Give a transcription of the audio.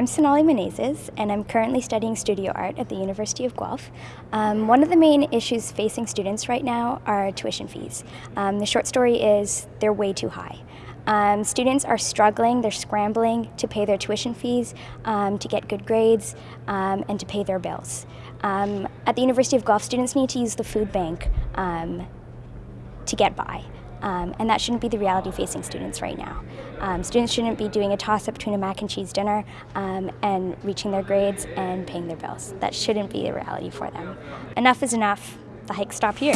I'm Sonali Menezes, and I'm currently studying studio art at the University of Guelph. Um, one of the main issues facing students right now are tuition fees. Um, the short story is they're way too high. Um, students are struggling, they're scrambling to pay their tuition fees, um, to get good grades, um, and to pay their bills. Um, at the University of Guelph, students need to use the food bank to get by. Um, and that shouldn't be the reality facing students right now. Um, students shouldn't be doing a toss-up between a mac and cheese dinner um, and reaching their grades and paying their bills. That shouldn't be the reality for them. Enough is enough. The hike stop here.